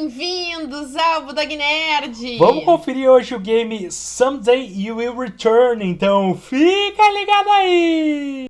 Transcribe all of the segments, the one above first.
Bem-vindos ao Budog Nerd! Vamos conferir hoje o game Someday You Will Return, então fica ligado aí!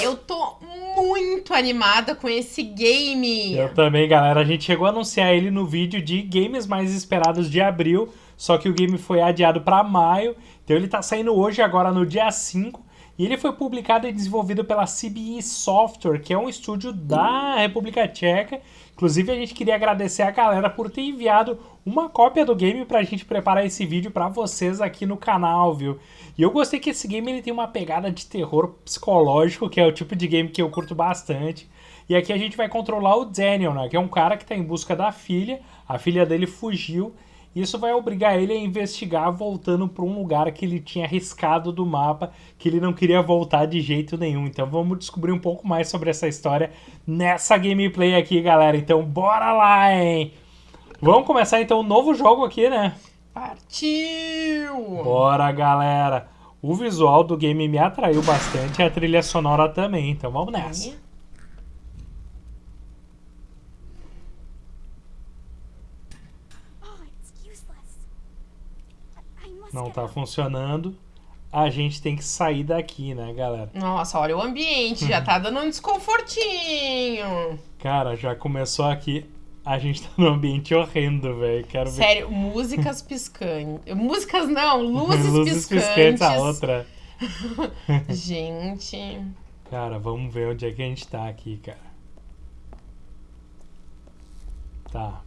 Eu tô muito animada com esse game! Eu também, galera. A gente chegou a anunciar ele no vídeo de games mais esperados de abril, só que o game foi adiado para maio, então ele tá saindo hoje, agora no dia 5. E ele foi publicado e desenvolvido pela CBE Software, que é um estúdio da República Tcheca. Inclusive, a gente queria agradecer a galera por ter enviado uma cópia do game para a gente preparar esse vídeo para vocês aqui no canal, viu? E eu gostei que esse game ele tem uma pegada de terror psicológico, que é o tipo de game que eu curto bastante. E aqui a gente vai controlar o Daniel, né? Que é um cara que está em busca da filha. A filha dele fugiu isso vai obrigar ele a investigar voltando para um lugar que ele tinha arriscado do mapa, que ele não queria voltar de jeito nenhum. Então vamos descobrir um pouco mais sobre essa história nessa gameplay aqui, galera. Então bora lá, hein? Vamos começar então um novo jogo aqui, né? Partiu! Bora, galera! O visual do game me atraiu bastante e a trilha sonora também, então vamos nessa. Não tá funcionando, a gente tem que sair daqui, né, galera? Nossa, olha o ambiente, já tá dando um desconfortinho. Cara, já começou aqui. A gente tá num ambiente horrendo, velho. Quero ver. Sério, músicas piscantes. Músicas não, luzes, luzes piscantes. piscantes. a outra. gente. Cara, vamos ver onde é que a gente tá aqui, cara. Tá.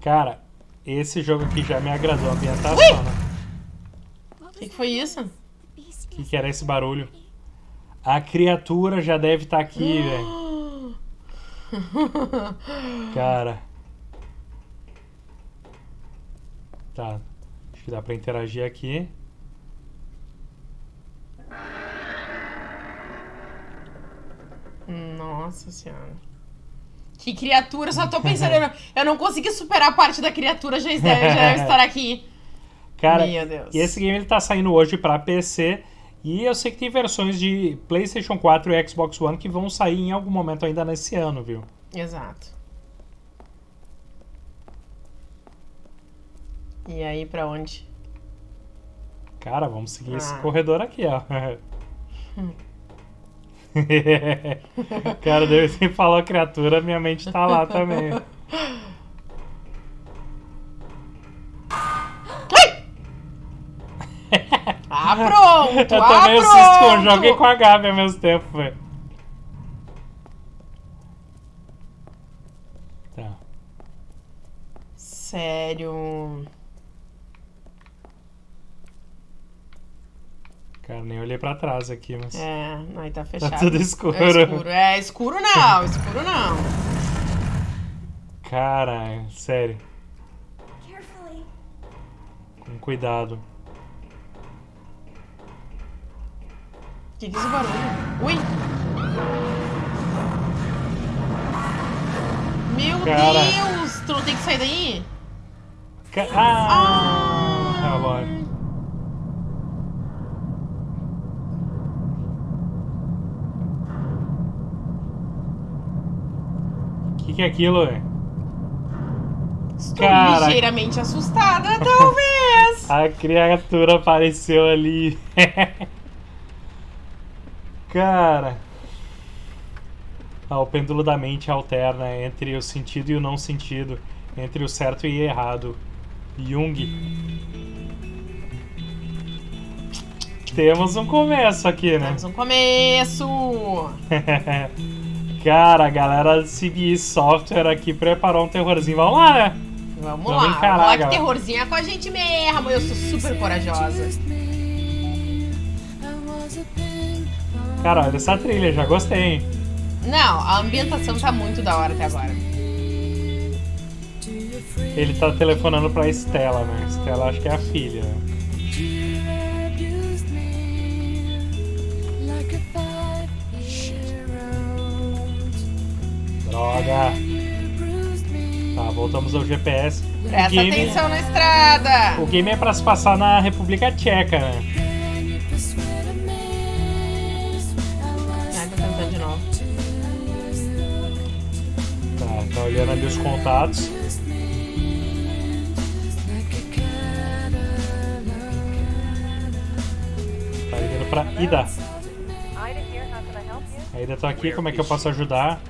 Cara, esse jogo aqui já me agradou, a ambientação, né? O que, que, foi isso? O que, que, era esse barulho? A criatura já deve estar tá aqui, velho. Cara. Tá. Acho que dá pra interagir aqui. Nossa senhora. Que criatura, só tô pensando. eu não consegui superar a parte da criatura, já, já estar aqui. Cara, Meu Deus. e esse game ele tá saindo hoje pra PC. E eu sei que tem versões de PlayStation 4 e Xbox One que vão sair em algum momento ainda nesse ano, viu? Exato. E aí, pra onde? Cara, vamos seguir ah. esse corredor aqui, ó. Cara, deve você falou criatura, minha mente tá lá também. ah, pronto! Eu ah, também pronto. assisto com o jogo e com a Gabi ao mesmo tempo, velho. Tá. Sério. Cara, nem olhei pra trás aqui, mas. É, aí tá fechado. Tá tudo escuro. É escuro, é, escuro não, escuro não. Cara, sério. Com cuidado. Que que é esse barulho? Ui! Meu Cara. Deus! Tu não tem que sair daí? Ca ah! ah! Relógio. Que, que é aquilo, velho? Estou Cara, ligeiramente assustada, talvez. A criatura apareceu ali. Cara. Ah, o pêndulo da mente alterna entre o sentido e o não sentido, entre o certo e o errado. Jung. Temos um começo aqui, né? Temos um começo! Cara, a galera CBE Software aqui preparou um terrorzinho. Vamos lá, né? Vamos, Vamos lá. Encarar, lá que terrorzinho é com a gente mesmo. Eu sou super corajosa. Cara, olha essa trilha, já gostei. Não, a ambientação tá muito da hora até agora. Ele tá telefonando pra Estela, né? Estela acho que é a filha. devagar. Tá, voltamos ao GPS. Presta game, atenção na estrada! O game é pra se passar na República Tcheca, né? De novo. Tá, tá olhando ali os contatos. Tá ligando pra Ida. Ida tá aqui, como é que eu posso ajudar?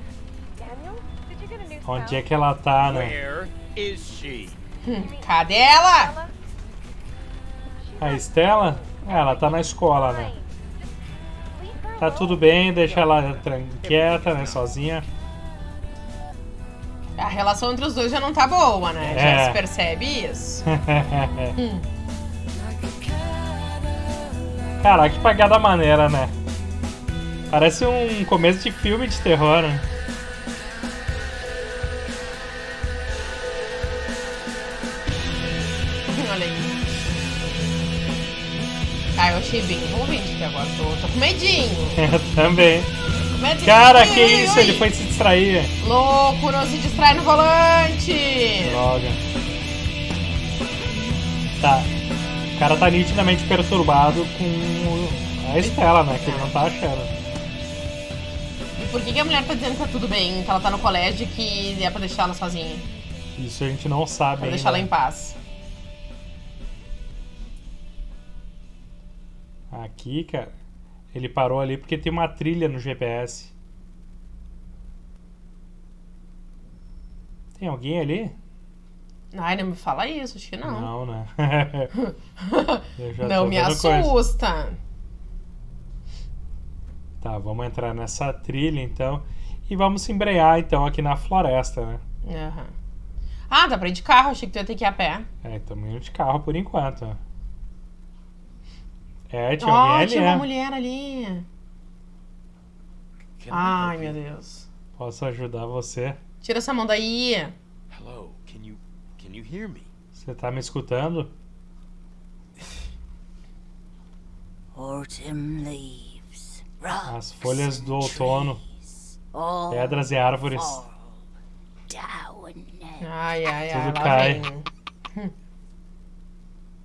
Onde é que ela tá, né? She? Cadê ela? A Estela? É, ela tá na escola, né? Tá tudo bem, deixa ela quieta, né? Sozinha. A relação entre os dois já não tá boa, né? Já É. se percebe isso. Caraca, que pagada maneira, né? Parece um começo de filme de terror, né? Ah, eu achei bem envolvente até agora. Tô, tô com medinho. Também. Com medinho. Cara, Ui, que ui, isso? ui. Ele foi se distrair. Louco, não se distrai no volante. Droga. Tá. O cara tá nitidamente perturbado com a Estela, né? Que ele não tá achando. E por que, que a mulher tá dizendo que tá tudo bem? Que ela tá no colégio e que é pra deixar ela sozinha? Isso a gente não sabe Pra ainda. deixar ela em paz. Aqui, cara, ele parou ali porque tem uma trilha no GPS. Tem alguém ali? Ai, não me fala isso, acho que não. Não, né? Não me vendo coisa. assusta. Tá, vamos entrar nessa trilha então. E vamos se embrear então aqui na floresta, né? Aham. Ah, dá pra ir de carro, achei que tu ia ter que ir a pé. É, estamos indo de carro por enquanto. É, tinha ali, tinha uma né? mulher ali. Can Ai, meu? Deus. Posso ajudar você? Tira essa mão daí. Hello, can you can you hear me? Você tá me escutando? Autumn leaves, As folhas do outono, all pedras e árvores. Ai, ai, ai, Tudo cai.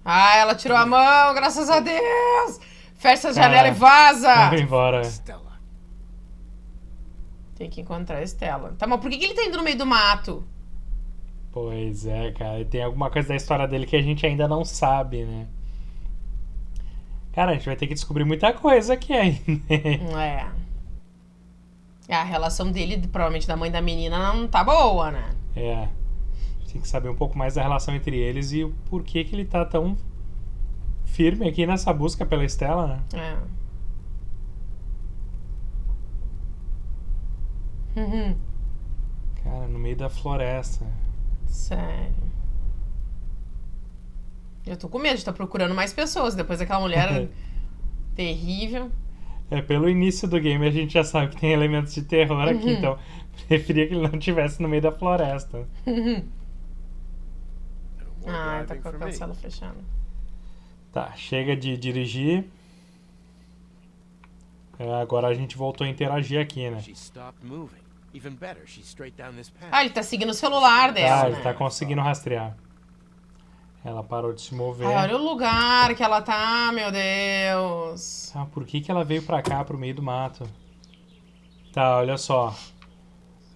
Ah, ela tirou a mão, graças a Deus! Fecha a janela e vaza! Vamos embora. Stella. Tem que encontrar a Estela. Tá, mas por que, que ele tá indo no meio do mato? Pois é, cara. Tem alguma coisa da história dele que a gente ainda não sabe, né? Cara, a gente vai ter que descobrir muita coisa aqui ainda. É. A relação dele, provavelmente da mãe da menina, não tá boa, né? é. Tem que saber um pouco mais da relação entre eles e o porquê que ele tá tão firme aqui nessa busca pela Estela, né? É. Uhum. Cara, no meio da floresta. Sério. Eu tô com medo de estar procurando mais pessoas depois daquela mulher terrível. É, pelo início do game a gente já sabe que tem elementos de terror aqui, Uhum. então preferia que ele não estivesse no meio da floresta. More Ah, tá com a cancela fechada. Tá, chega de dirigir. É, agora a gente voltou a interagir aqui, né? She stopped moving. Even better, she's straight down this path. Ah, ele tá seguindo o celular dela, Ah, né? ele tá conseguindo rastrear. Ela parou de se mover. Ai, olha o lugar que ela tá, meu Deus. Ah, por que, que ela veio pra cá, pro meio do mato? Tá, olha só.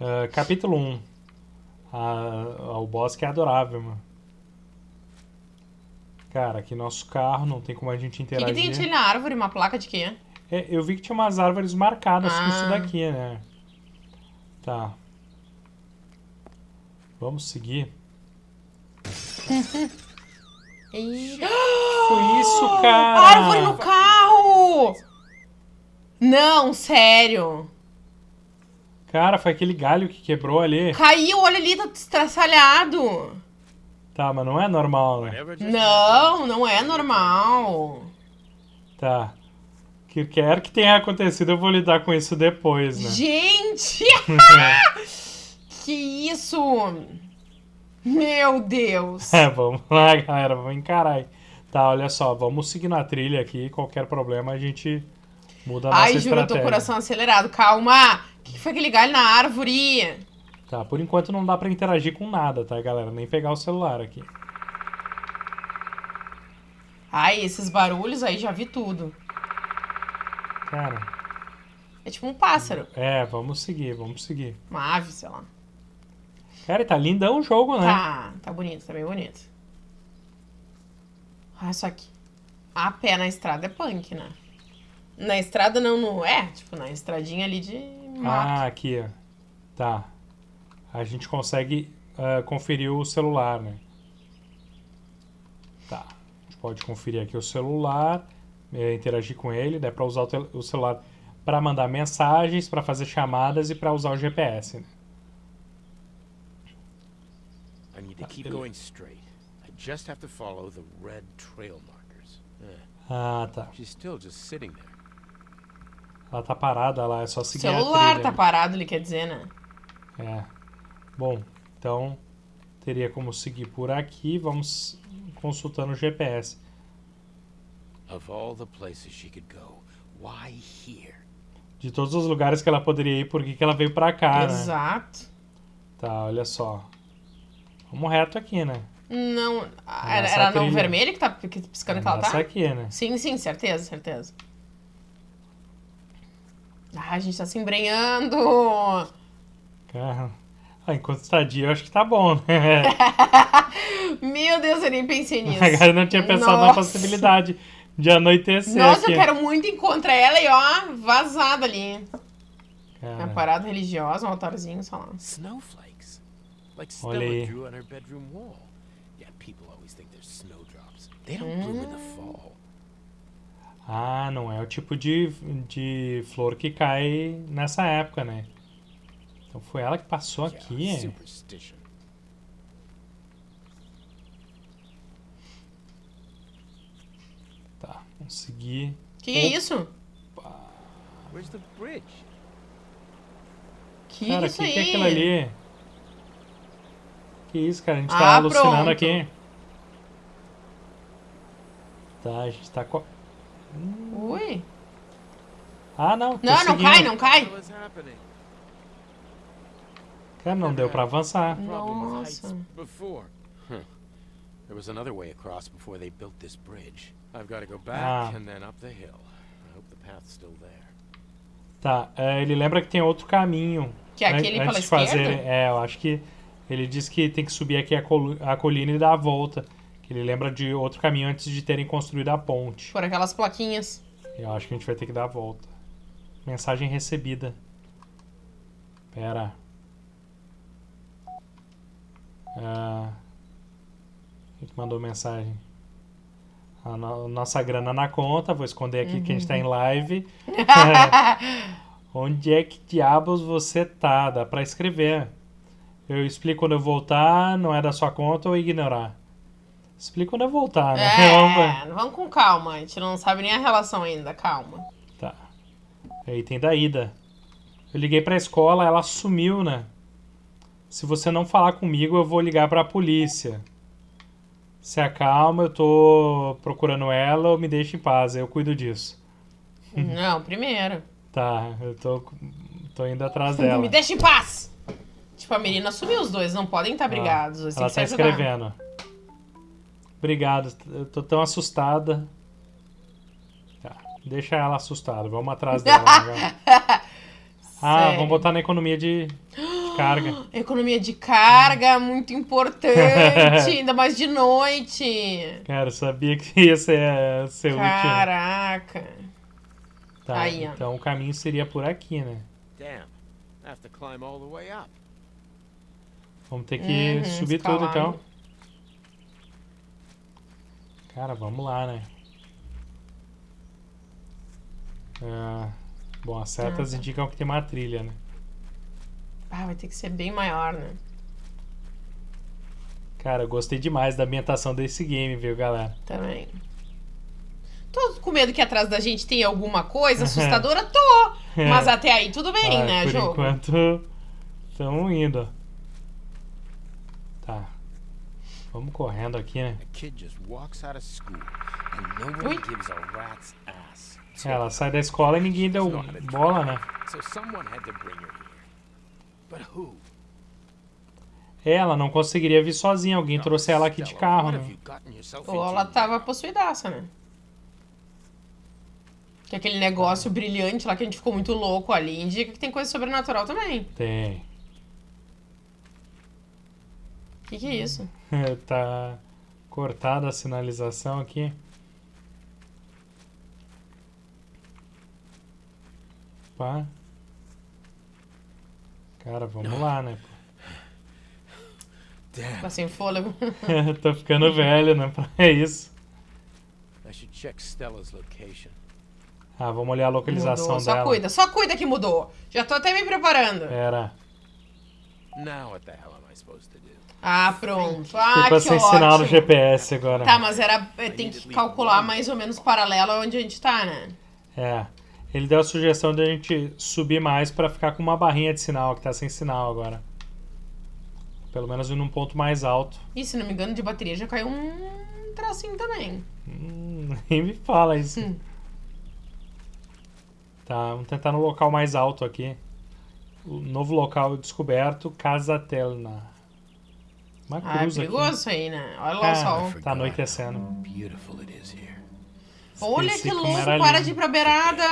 Ah, capítulo 1. Ah, o boss que é adorável, mano. Cara, aqui nosso carro, não tem como a gente O que, interagir. que tem ali na árvore? Uma placa de quê? É, eu vi que tinha umas árvores marcadas com isso Ah. daqui, né? Tá. Vamos seguir. Foi isso, cara! Árvore no carro! Não, sério. Cara, foi aquele galho que quebrou ali. Caiu, olha ali, tá estraçalhado. Tá, mas não é normal, né? Não, não é normal. Tá. Que quer que tenha acontecido, eu vou lidar com isso depois, né? Gente! que isso? Meu Deus. É, vamos lá, galera, vamos encarar aí. Tá, olha só, vamos seguir na trilha aqui. Qualquer problema a gente muda a nossa Ai, juro, eu tô estratégia. com o coração acelerado. Calma. O que que foi aquele galho na árvore? Tá, por enquanto não dá pra interagir com nada, tá, galera? Nem pegar o celular aqui. Ai, esses barulhos aí já vi tudo. Cara, É tipo um pássaro. é, vamos seguir, vamos seguir. Uma ave, sei lá. Cara, e tá lindão o jogo, né? Tá, tá bonito, tá bem bonito. Ah, só que a pé na estrada é punk, né? Na estrada não, no... É, tipo, na estradinha ali de Ah, mato. aqui, ó. Tá. A gente consegue ah, conferir o celular, né? Tá. A gente pode conferir aqui o celular, eh, interagir com ele, dá pra usar o, o celular pra mandar mensagens, pra fazer chamadas e pra usar o GPS, né? I need to keep going straight. I just have to follow the red trail markers. Ah, tá. she's still just sitting there. Ela tá parada lá, é só O seguir a celular trilha. tá parado, ele quer dizer, né? É. Bom, então teria como seguir por aqui. Vamos consultando o GPS. Of all the places she could go, why here? De todos os lugares que ela poderia ir, por que, que ela veio pra cá, né? Exato. Tá, olha só. Vamos reto aqui, né? Não, era, era no trilha. vermelho que tá que- piscando que ela tá? aqui, né? Sim, sim, certeza, certeza. Ah, a gente tá se embrenhando. Cara, ah, enquanto estadia, eu acho que tá bom, né? Meu Deus, eu nem pensei nisso. Agora eu não tinha pensado na Nossa. possibilidade de anoitecer Nossa, aqui. eu quero muito encontrar ela e ó, vazada ali. Cara, Uma parada religiosa, um altarzinho, sei lá. Snowflakes. Like Olha aí. drew on her bedroom wall. Yeah, people always think they're snowdrops. They don't bloom in the fall. Ah, não é o tipo de, de flor que cai nessa época, né? Então foi ela que passou aqui. Yeah, é? superstition. Tá, vamos seguir. Que é isso? Where's the bridge? Que Cara, o isso que, aí? que é aquilo ali? Que isso, cara? A gente tá Ah, alucinando pronto. aqui. Tá, a gente tá. co- Ui. Ah, não. Não, não cai, não cai. Cara, não deu pra avançar. Nossa. There was another way across before they built this bridge. I've got to go back Ah. and then up the hill. I hope the path's still there. Tá, é, ele lembra que tem outro caminho. Que é aquele antes pela de fazer, esquerda? É, eu acho que ele disse que tem que subir aqui a, colu- a colina e dar a volta. Que ele lembra de outro caminho antes de terem construído a ponte. Por aquelas plaquinhas. Eu acho que a gente vai ter que dar a volta. Mensagem recebida. Pera. Ah, que mandou mensagem? A no- nossa grana na conta. Vou esconder aqui que a gente tá em live. Onde é que diabos você tá? Dá pra escrever. Eu explico quando eu voltar, não é da sua conta ou ignorar. Explico quando eu voltar, né? Vamos. É, vamos com calma. A gente não sabe nem a relação ainda, calma. Tá. Aí tem da ida. Eu liguei pra escola, ela sumiu, né? Se você não falar comigo, eu vou ligar pra polícia. Se acalma, eu tô procurando ela ou me deixa em paz, eu cuido disso. Não, primeiro. Tá, eu tô, tô indo atrás dela. Me deixa em paz! Tipo, a menina sumiu os dois, não podem estar brigados. Eles têm Ela que tá escrevendo. Obrigado, eu tô tão assustada. Tá, deixa ela assustada, vamos atrás dela. né, ah, vamos botar na economia de carga. Economia de carga, muito importante, ainda mais de noite. Cara, eu sabia que ia ser, ser útil. Caraca. Tá, Aí, ó. então o caminho seria por aqui, né? Damn. I have to climb all the way up. Vamos ter que Uhum, subir escalar. tudo então. Cara, vamos lá, né? Ah, bom, as setas Ah, tá. indicam que tem uma trilha, né? Ah, vai ter que ser bem maior, né? Cara, eu gostei demais da ambientação desse game, viu, galera? Também. Tô com medo que atrás da gente tenha alguma coisa assustadora? Tô! É. Mas até aí tudo bem, Ah, né, por jogo? enquanto, estamos indo. Tá. Vamos correndo aqui, né? Ui. Ela sai da escola e ninguém deu bola, né? so someone had to bring her? Ela não conseguiria vir sozinha, alguém trouxe ela aqui de carro, né? Ou ela tava possuidaça, né? Que aquele negócio brilhante lá que a gente ficou muito louco ali indica que tem coisa sobrenatural também. Tem. que, que é isso? tá cortada a sinalização aqui. Pá. Cara, vamos lá, né? Damn. Tá sem fôlego. Tô ficando velho, né? É isso. I should check Stella's location. Ah, vamos olhar a localização Mudou. Só dela. cuida, só cuida que mudou. Já tô até me preparando. Pera. Now what the hell am I supposed to do? Ah, pronto. Ah, Fica que sem sinal no ótimo. GPS agora. Tá, mas era. Tem que calcular mais ou menos paralelo aonde a gente tá, né? É. Ele deu a sugestão de a gente subir mais pra ficar com uma barrinha de sinal, que tá sem sinal agora. Pelo menos ir num ponto mais alto. E se não me engano, de bateria já caiu um tracinho também. Hum, nem me fala isso. Hum. Tá, vamos tentar no local mais alto aqui. O novo local descoberto, Casa Telna. Uma Ah, é cruz aqui. perigoso isso aí, né? Olha lá o Ah, sol. Tá anoitecendo. Beautiful it is here. Olha Esqueci que louco, para lindo. de ir pra beirada.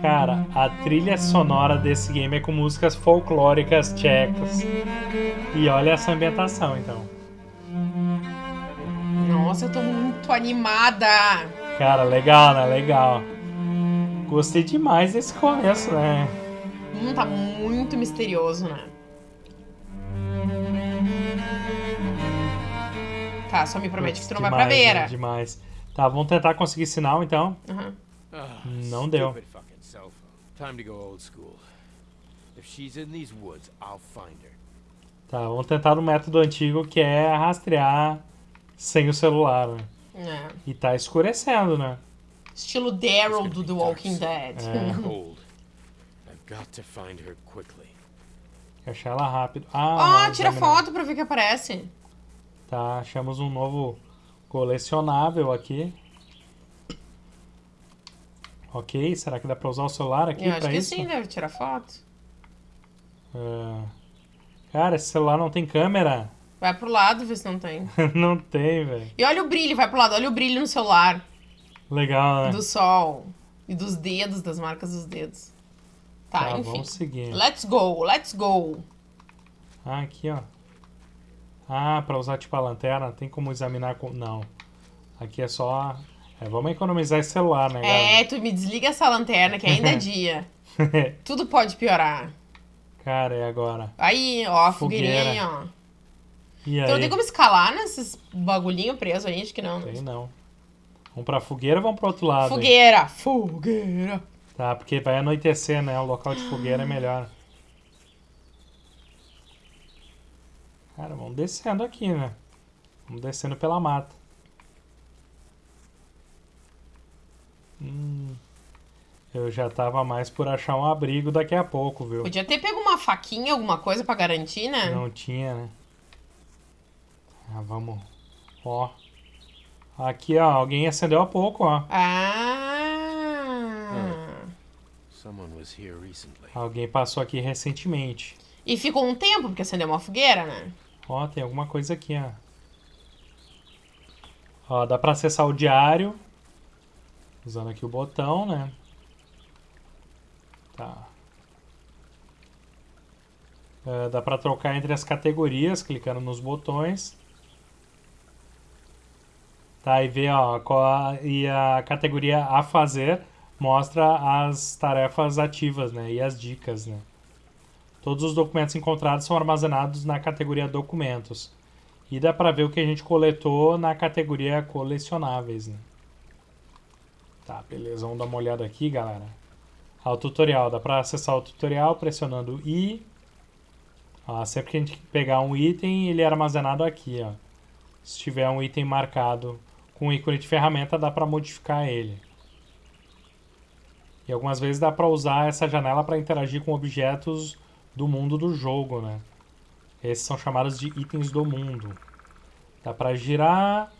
Cara, a trilha sonora desse game é com músicas folclóricas tchecas. E olha essa ambientação, então. Nossa, eu tô muito animada. Cara, legal, né? Legal. Gostei demais desse começo, né? Hum, tá muito misterioso, né? Tá, só me promete que tu não vai pra Demais, beira. né? Demais. Tá, vamos tentar conseguir sinal, então. Ah, Não deu. Her. Tá, vamos tentar no método antigo, que é rastrear sem o celular, né? É. E tá escurecendo, né? Estilo Daryl do The Walking Dead. É. Achar ela rápido. Ó, Ah, tira examinar. foto pra ver o que aparece. Tá, achamos um novo colecionável aqui. Ok, será que dá pra usar o celular aqui Eu acho que isso? sim, deve tirar foto. É. Cara, esse celular não tem câmera? Vai pro lado, vê se não tem. não tem, velho. E olha o brilho, vai pro lado, olha o brilho no celular. Legal, né? Do sol. E dos dedos, das marcas dos dedos. Tá, Tá, enfim. vamos seguir. Let's go, let's go. Ah, aqui, ó. Ah, pra usar tipo a lanterna, tem como examinar com... Não. Aqui é só... É, vamos economizar esse celular, né, É, tu me desliga essa lanterna que ainda é dia. galera? Tudo pode piorar. Cara, e agora? Aí, ó, a fogueirinha, ó. E aí? Então não tem como escalar nesses bagulhinho preso aí? Acho que não. Tem não. Vamos pra fogueira ou vamos pro outro lado? aí? Fogueira, fogueira. Tá, porque vai anoitecer, né? O local de fogueira é melhor. Cara, vamos descendo aqui, né? Vamos descendo pela mata. Hum, eu já tava mais por achar um abrigo daqui a pouco, viu? Podia ter pego uma faquinha, alguma coisa pra garantir, né? Não tinha, né? Ah, vamos. Ó. Aqui, ó. Alguém acendeu há pouco, ó. Ah. Someone was here recently. Alguém passou aqui recentemente. E ficou um tempo, porque acendeu uma fogueira, né? Ó, tem alguma coisa aqui, ó. Ó, dá pra acessar o diário. Usando aqui o botão, né? Tá. É, dá pra trocar entre as categorias, clicando nos botões. Tá, e ver, ó, qual e a categoria a fazer mostra as tarefas ativas, né? E as dicas, né? Todos os documentos encontrados são armazenados na categoria documentos. E dá pra ver o que a gente coletou na categoria colecionáveis, né? Tá, beleza. Vamos dar uma olhada aqui, galera. Ah, o tutorial. Dá pra acessar o tutorial pressionando I. Ah, sempre que a gente pegar um item, ele é armazenado aqui, ó. Se tiver um item marcado com ícone de ferramenta, dá pra modificar ele. E algumas vezes dá pra usar essa janela para interagir com objetos do mundo do jogo, né? Esses são chamados de itens do mundo. Dá pra girar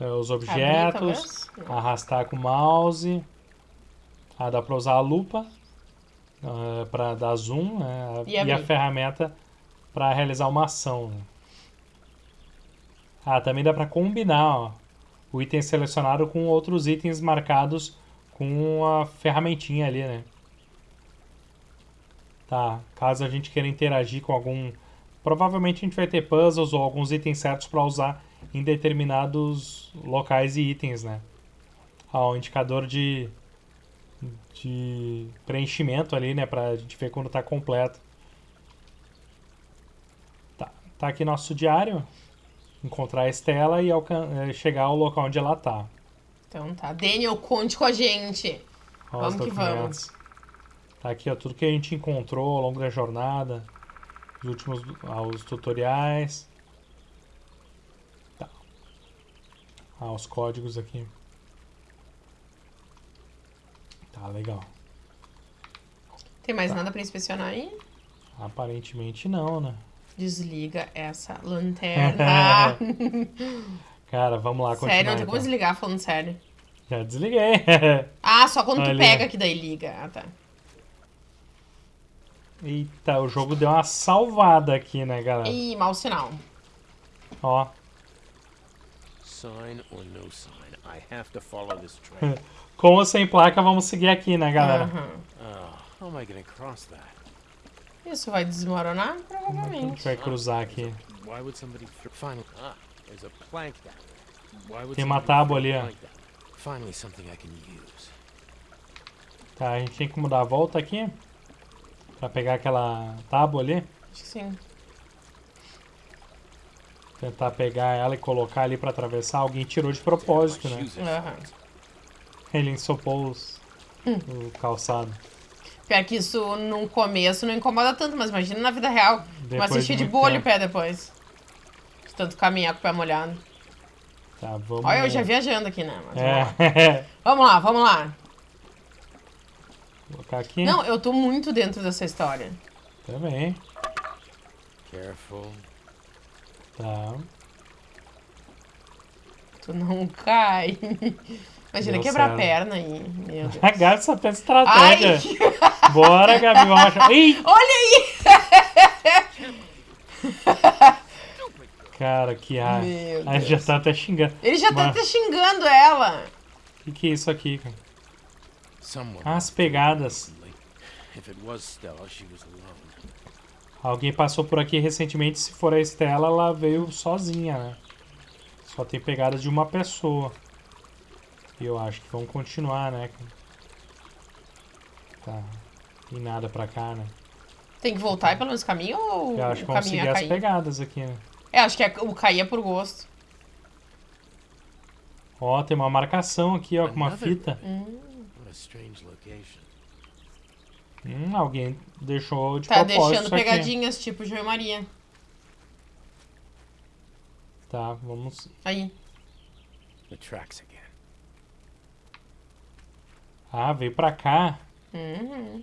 eh, os objetos, arrastar com o mouse. Ah, dá pra usar a lupa para dar zoom, né? E E, a ferramenta para realizar uma ação. né? Ah, também dá pra combinar, ó, o item selecionado com outros itens marcados com a ferramentinha ali, né? Tá, caso a gente queira interagir com algum... Provavelmente a gente vai ter puzzles ou alguns itens certos pra usar em determinados locais e itens, né? Ó, o indicador de... de preenchimento ali, né? Pra gente ver quando tá completo. Tá, tá aqui nosso diário. Encontrar a Estela e eh, chegar ao local onde ela tá. Então tá. Daniel, conte com a gente. Ó, Vamos os que documentos. Tá aqui, ó, tudo que a gente encontrou ao longo da jornada. Os últimos ah, os tutoriais. Tá. Ah, os códigos aqui. Tá, legal. Tem mais nada pra inspecionar aí? Aparentemente não, né? Desliga essa lanterna. Cara, vamos lá continuar. sério, não tem então. como desligar falando sério. Já desliguei. Ah, só quando tu Ali. pega que daí liga. Ah, tá. Eita, o jogo deu uma salvada aqui, né, galera? Ih, mau sinal. Ó, Sign or no sign, I have to follow this trail. com ou sem placa, vamos seguir aqui, né, galera? Aham. oh, how am I gonna cross that? Isso vai desmoronar? A gente Provavelmente. vai cruzar aqui. Why would somebody th- finally? Ah, there's a plank down there. Why would Tem uma tábua ali, ó. plank down? Finally, something I can use. Tá, a gente tem como dar a volta aqui. Pra pegar aquela tábua ali. Acho que sim. Tentar pegar ela e colocar ali pra atravessar. Alguém tirou de propósito, né? soaked. Ele ensopou os- o calçado. Pior que isso no começo não incomoda tanto, mas imagina na vida real. Depois Mas de bolha o tempo. pé depois. De tanto caminhar com o pé molhado. Tá, vamos... Olha, eu já viajando aqui, né? Mas vamos, lá. É. vamos lá, vamos lá. Colocar aqui. Não, eu tô muito dentro dessa história. Também. Careful. Tá. Tu não cai. Imagina Deu quebrar a certo. perna aí. Meu Deus. A Gabi só tem Ai, estratégia. Bora, Gabi, vamos achar. Ih! olha aí! Cara, que. Meu A gente já tá até xingando. Ele já tá Mas- até xingando ela. O que, que é isso aqui, cara? Ah, as pegadas. Alguém passou por aqui recentemente. Se for a Estela, ela veio sozinha, né? Só tem pegadas de uma pessoa. E eu acho que vamos continuar, né? Tá. E nada pra cá, né? Tem que voltar pelo mesmo caminho ou Eu acho que o vamos caminho seguir é as cair? pegadas aqui, né? É, acho que é, o cair é por gosto. Ó, tem uma marcação aqui, ó, com uma fita. Location. Hum, alguém deixou de Tá propósito deixando isso aqui. pegadinhas, tipo João e Maria. Tá, vamos... Aí. The tracks again. Ah, veio pra cá. Uhum.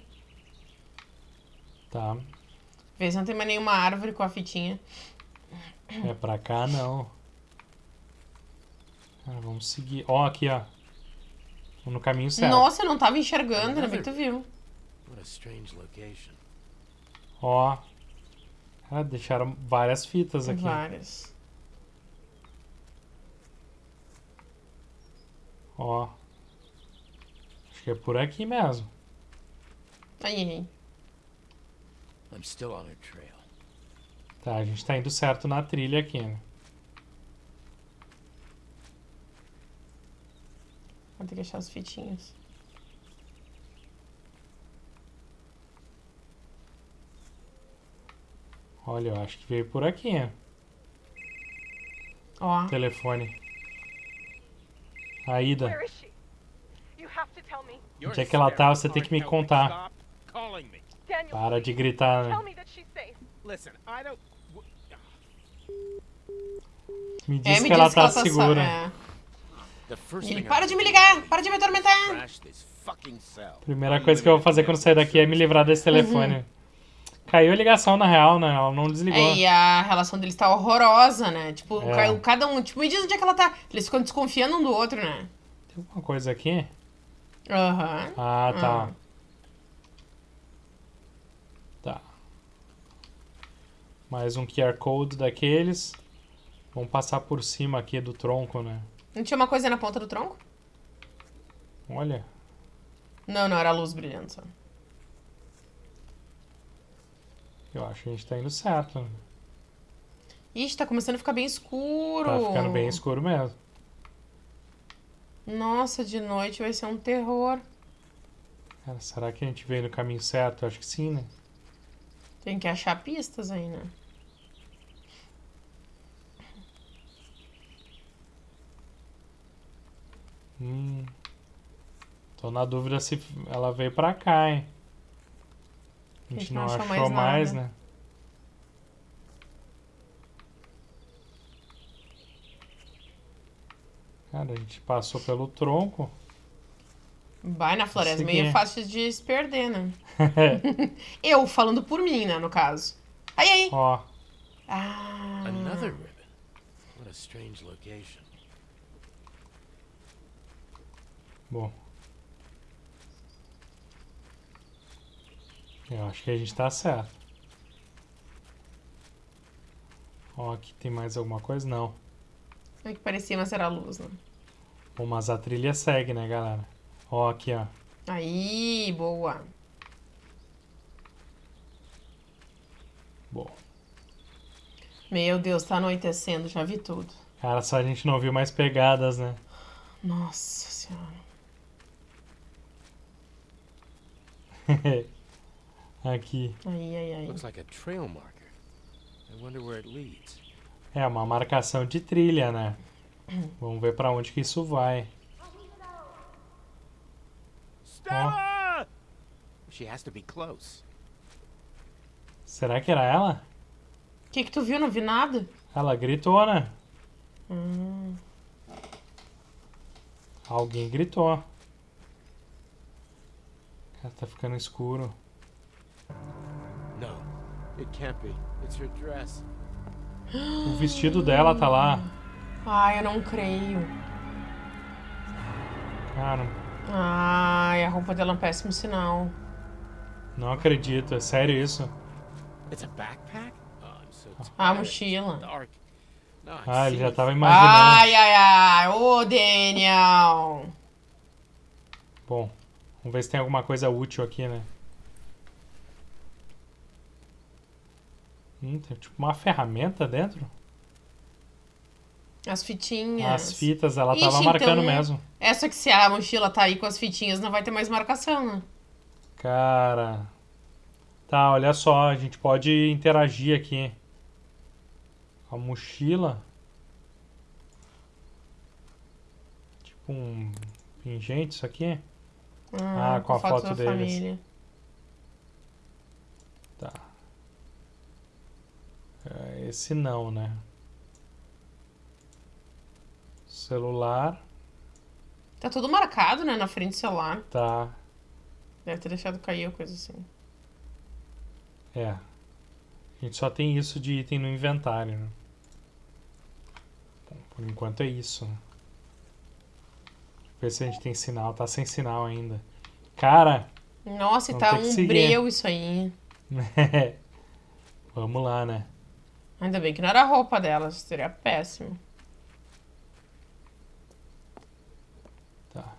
Tá. Vê se não tem mais nenhuma árvore com a fitinha. É pra cá, não. Ah, vamos seguir. Ó, aqui, ó. No caminho certo. Nossa, eu não tava enxergando, ainda bem que tu viu. What a strange location. Ó. Ah, deixaram várias fitas aqui. Várias. Ó. Acho que é por aqui mesmo. Aí, aí. I'm still on her trail. Tá, a gente tá indo certo na trilha aqui, né? Vou ter que achar as fitinhas. Olha, eu acho que veio por aqui, né? Ó. Telefone. A Ida. Where is she? You have to tell me. Onde é que ela tá? Você tem que me contar. Para de gritar, né? me É, diz me que ela diz tá que ela tá segura. só. É. Ele, para de me ligar! Para de me atormentar! Primeira coisa que eu vou fazer quando sair daqui é me livrar desse telefone. Caiu a ligação, na real, né? Ela não desligou. É, e a relação deles tá horrorosa, né? Tipo, É. ca- cada um. Tipo, me diz onde é que ela tá. Eles ficam desconfiando um do outro, né? Tem alguma coisa aqui? Aham. Ah, tá. Ah. Tá. Mais um QR Code daqueles. Vamos passar por cima aqui do tronco, né? Não tinha uma coisa na ponta do tronco? Olha. Não, não, era a luz brilhando só. Eu acho que a gente tá indo certo. Ixi, tá começando a ficar bem escuro. Tá ficando bem escuro mesmo. Nossa, de noite vai ser um terror. Cara, será que a gente veio no caminho certo? Acho que sim, né? Tem que achar pistas aí, né? Hum. Tô na dúvida se ela veio pra cá, hein? A gente, não, achou, mais, nada. né? Cara, a gente passou pelo tronco. Vai na floresta, Consegui. meio fácil de se perder, né? Eu, falando por mim, né, no caso. Aí, aí. Ó, Ah. Another ribbon. What a strange location. Bom. Eu acho que a gente tá certo. Ó, aqui tem mais alguma coisa? Não. É que parecia, mas era luz, né? Bom, mas a trilha segue, né, galera? Ó, aqui, ó. Aí, boa. Bom. Meu Deus, tá anoitecendo, já vi tudo. Cara, só a gente não viu mais pegadas, né? Nossa senhora. aqui. Aí, aí, aí. Looks like a trail marker. I wonder where it leads. É uma marcação de trilha, né? Vamos ver pra onde que isso vai. Stella! She has to be close. Será que era ela? O que que tu viu? Não vi nada. Ela gritou, né? Hum. Alguém gritou. Tá ficando escuro. No, it can't be. It's her dress. O vestido dela tá lá. Ai, eu não creio. Cara, Ai, a roupa dela é um péssimo sinal. não acredito. É sério isso? It's a backpack? Oh, tired. A mochila. Ah, ele já tava imaginando. Ai, ai, ai. Ô, Daniel. Bom, vamos ver se tem alguma coisa útil aqui, né? Hum, tem tipo uma ferramenta dentro? As fitinhas. As fitas, ela Ixi, tava marcando então- mesmo. Essa que se a mochila tá aí com as fitinhas, não vai ter mais marcação, né? Cara. Tá, olha só, a gente pode interagir aqui. A mochila. Tipo um pingente, isso aqui. Ah, com a foto da deles. família. Tá. É, Esse não, né? Celular. Tá tudo marcado, né? Na frente do celular. Tá. Deve ter deixado cair ou coisa assim. É. A gente só tem isso de item no inventário, né? Bom, por enquanto é isso, né? Ver se a gente tem sinal. Tá sem sinal ainda. Cara! Nossa, e tá um breu isso aí. Vamos lá, né? Ainda bem que não era a roupa dela, seria péssimo. Tá.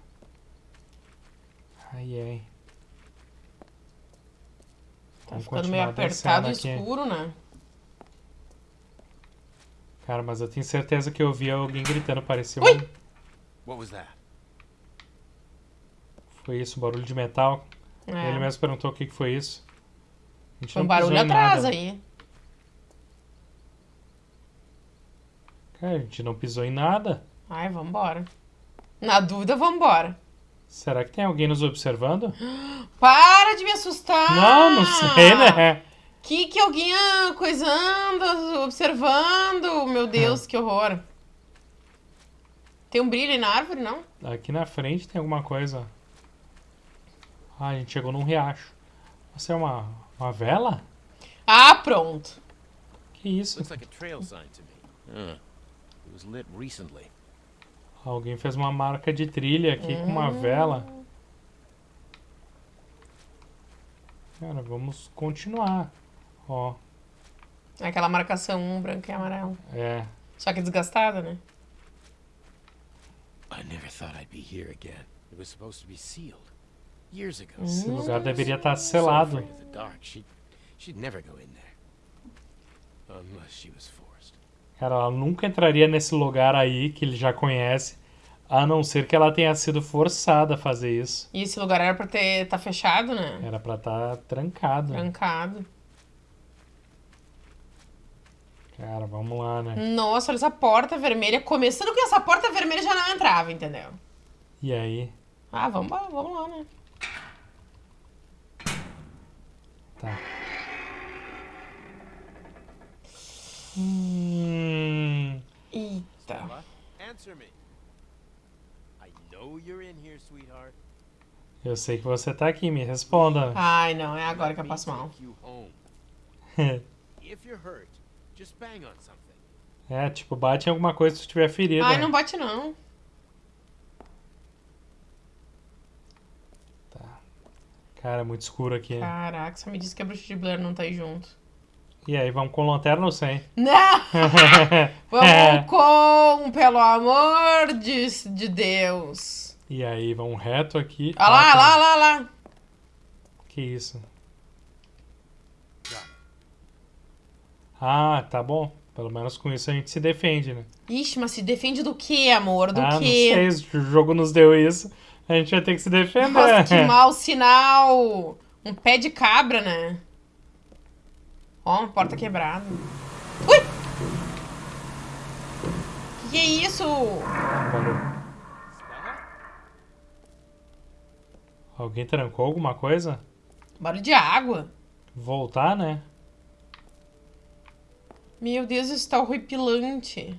Ai, ai. Tá Vamos ficando meio apertado e aqui. escuro, né? Cara, mas eu tenho certeza que eu vi alguém gritando. Parecia Ui! um... What was that? Foi isso, um barulho de metal. É. Ele mesmo perguntou o que que foi isso. A gente Foi um barulho atrás nada. aí. Cara, a gente não pisou em nada. Ai, vambora. Na dúvida, vambora. Será que tem alguém nos observando? Para de me assustar! Não, não sei, né? Que que alguém ah, coisando, observando? Meu Deus, que horror. Tem um brilho aí na árvore, não? Aqui na frente tem alguma coisa. Ah, a gente chegou num riacho. Você é uma, uma vela? Ah, pronto. Que isso? Alguém fez uma marca de trilha aqui com uma vela. Cara, vamos continuar. Ó, Aquela marcação um branco e amarelo. é. Só que desgastada, né? I never thought I'd be here again. It was supposed to be sealed. Esse lugar deveria estar selado. afraid of the dark. She She'd never go in there. Unless she was forced. Cara, ela nunca entraria nesse lugar aí que ele já conhece, a não ser que ela tenha sido forçada a fazer isso. E esse lugar era pra ter tá fechado, né? Era pra estar trancado. Trancado. Cara, vamos lá, né? Nossa, olha essa porta vermelha. Começando com essa porta vermelha já não entrava, entendeu? E aí? Ah, vamos, lá, vamos lá, né? Tá. Hum, Eita. Stella, answer me. I know you're in here, sweetheart. eu sei que você tá aqui, me responda. Ai, não, é agora que eu passo mal. take you home. If you're hurt, just bang on something. é, tipo, bate em alguma coisa se tu tiver ferido. Ai, não bate não. Cara, é muito escuro aqui. Caraca, só me disse que a bruxa de Blair não tá aí junto. E aí, vamos com lanterna ou sem? Não! É. Vamos com, pelo amor de, de Deus. E aí, vamos reto aqui. Olha lá, Ah, tá. lá, lá, lá. Que isso? Ah, tá bom. Pelo menos com isso a gente se defende, né? Ixi, mas se defende do que, amor? Do ah, não quê? sei, se o jogo nos deu isso. A gente vai ter que se defender. Nossa, que mau sinal. Um pé de cabra, né? Ó, uma porta quebrada. Ui! Que que é isso? Alguém trancou alguma coisa? Barulho de água. Voltar, né? Meu Deus, isso tá horripilante.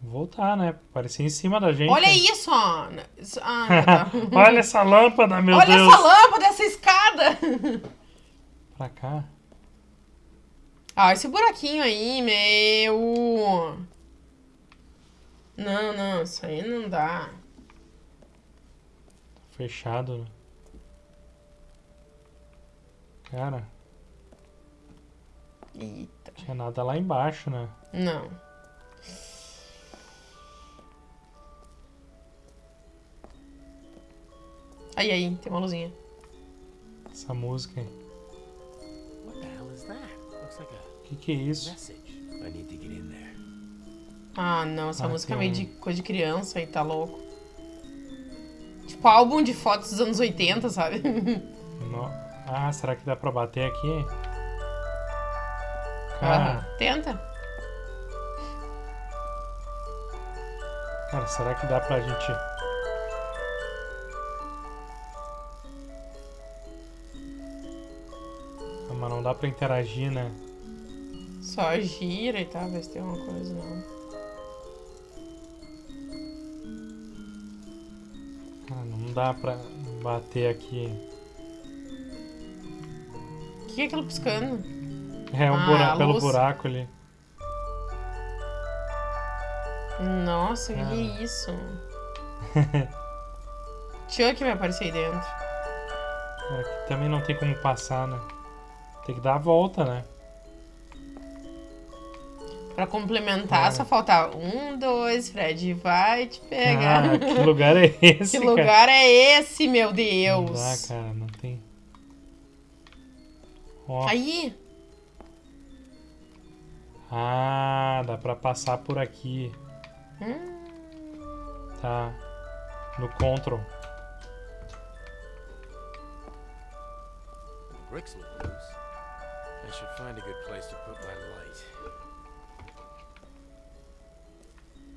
Voltar, né? Parecia em cima da gente. Olha isso, ó. Isso- Ah, tá. Olha essa lâmpada, meu Olha Deus. essa lâmpada, essa escada. Pra cá. Ah, esse buraquinho aí, meu. Não, não, isso aí não dá. Fechado, né? Cara, Eita. tinha nada lá embaixo, né? Não. Aí, aí, tem uma luzinha. Essa música aí. Like a Que que é isso? there. Ah, não, essa Ah, música é meio um- de coisa de criança aí, tá louco. Tipo álbum de fotos dos anos 80, sabe? No- Ah, será que dá pra bater aqui? Cara. Tenta. cara, será que dá pra gente... mas não dá pra interagir, né? Só gira e tal, ver se tem alguma coisa, não. Cara, não dá pra bater aqui. O que é aquilo piscando? É um Ah, buraco, pelo buraco ali. Nossa, o que, que é isso? Chuck vai aparecer aí dentro. Aqui também não tem como passar, né? Tem que dar a volta, né? Pra complementar, É. só faltar um, dois, Fred vai te pegar. Ah, que lugar é esse, Que cara? lugar é esse, meu Não Deus? dá, cara, não tem. Ó. Aí, Ah, dá pra passar por aqui. Hum. Tá. No control. Bricks look loose. I should find a good place to put my light.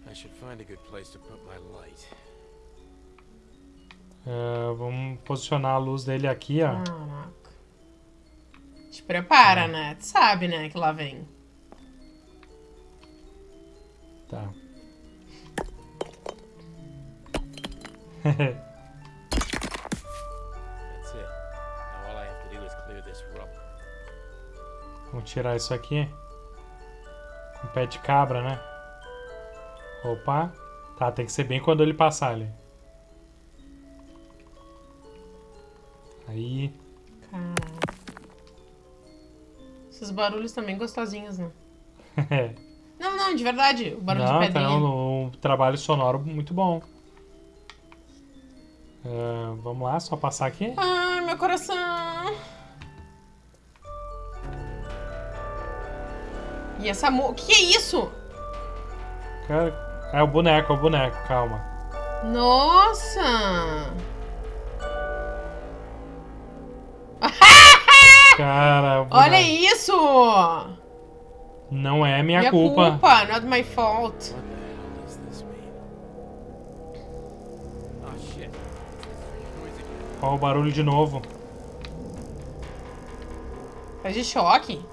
I should find a good place to put my light. É, vamos posicionar a luz dele aqui, ó. Caraca. Te prepara, né? Tu sabe, né, que lá vem. Tá. tirar isso aqui. Com pé de cabra, né? Opa. Tá, tem que ser bem quando ele passar ali. Aí. Caraca. Esses barulhos também gostosinhos, né? Não, não, de verdade. O barulho Não, de tá pedrinha. um, um trabalho sonoro muito bom. É, vamos lá, só passar aqui. Ai, meu coração. E essa mo... O que, é isso? Cara, é o boneco, é o boneco, calma. Nossa! Cara, o Olha isso! Não é minha, Minha culpa. culpa, not my fault. Oh. Ó, o barulho de novo. Tá de choque.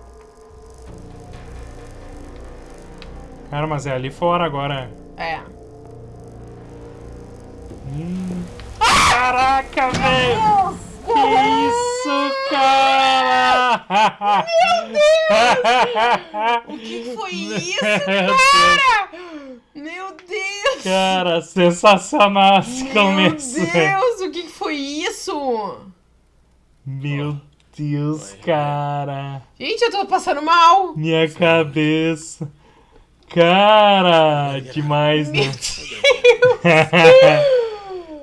Cara, mas é ali fora agora. É. Hum. Caraca, velho! Que isso, cara? O que foi isso, Meu Deus. cara? Meu Deus! Cara, sensacional esse Meu começo. velho. Deus, o que que foi isso? Meu Deus, cara. Gente, eu tô passando mal. Minha cabeça. Cara, demais, né?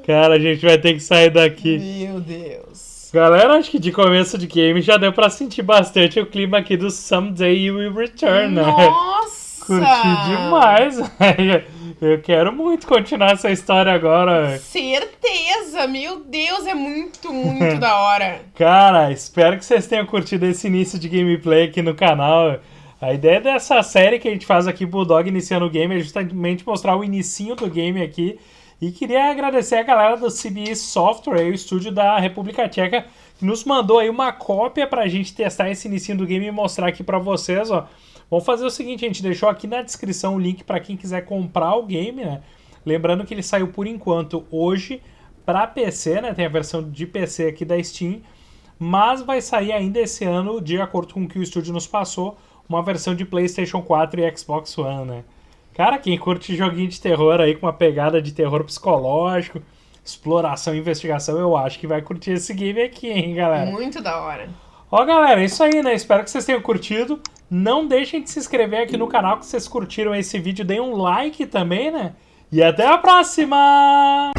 Cara, a gente vai ter que sair daqui. Meu Deus. Galera, acho que de começo de game já deu pra sentir bastante o clima aqui do Someday You Will Return, né? Nossa! Curti demais, velho. Eu quero muito continuar essa história agora, velho. Certeza! Meu Deus, é muito, muito da hora. Cara, espero que vocês tenham curtido esse início de gameplay aqui no canal. A ideia dessa série que a gente faz aqui, Bulldog Iniciando o Game, é justamente mostrar o inicinho do game aqui. E queria agradecer a galera do CBE Software, o estúdio da República Tcheca, que nos mandou aí uma cópia pra gente testar esse inicinho do game e mostrar aqui pra vocês, ó. Vamos fazer o seguinte, a gente deixou aqui na descrição o link pra quem quiser comprar o game, né? Lembrando que ele saiu por enquanto hoje para PC, né? Tem a versão de PC aqui da Steam, mas vai sair ainda esse ano, de acordo com o que o estúdio nos passou, uma versão de PlayStation 4 e Xbox One, né? Cara, quem curte joguinho de terror aí com uma pegada de terror psicológico, exploração e investigação, eu acho que vai curtir esse game aqui, hein, galera? Muito da hora. Ó, galera, é isso aí, né? Espero que vocês tenham curtido. Não deixem de se inscrever aqui no canal que vocês curtiram esse vídeo. Deem um like também, né? E até a próxima!